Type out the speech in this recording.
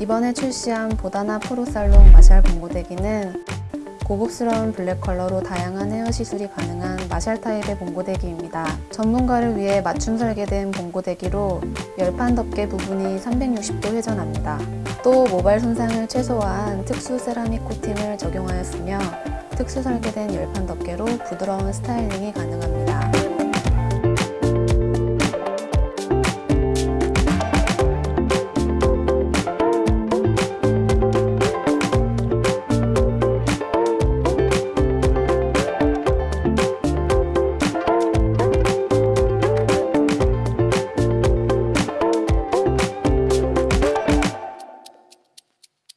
이번에 출시한 보다나 프로살롱 마샬 봉고데기는 고급스러운 블랙 컬러로 다양한 헤어 시술이 가능한 마샬 타입의 봉고데기입니다. 전문가를 위해 맞춤 설계된 봉고데기로 열판 덮개 부분이 360도 회전합니다. 또 모발 손상을 최소화한 특수 세라믹 코팅을 적용하였으며 특수 설계된 열판 덮개로 부드러운 스타일링이 가능합니다.